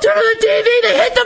turn on the TV. They hit the